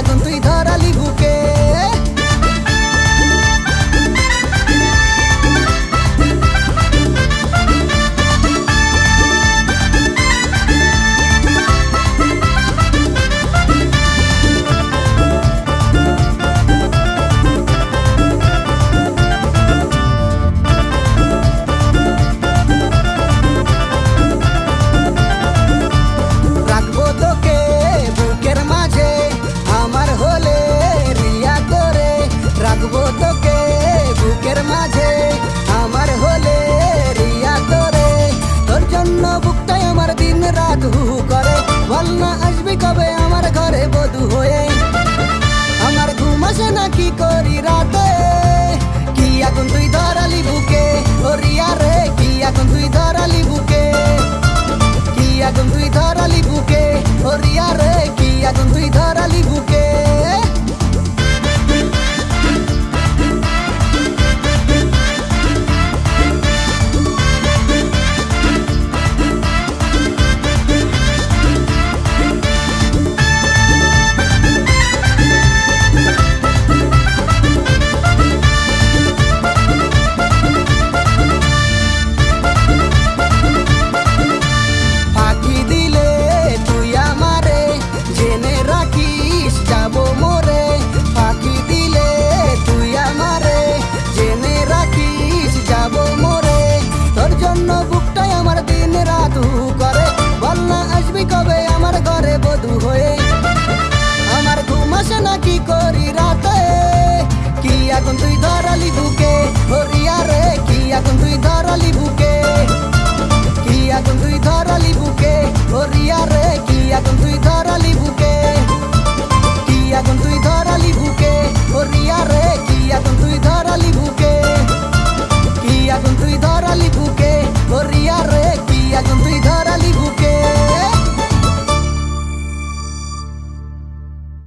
आगुन तु धरली बुके. তুই ধরালি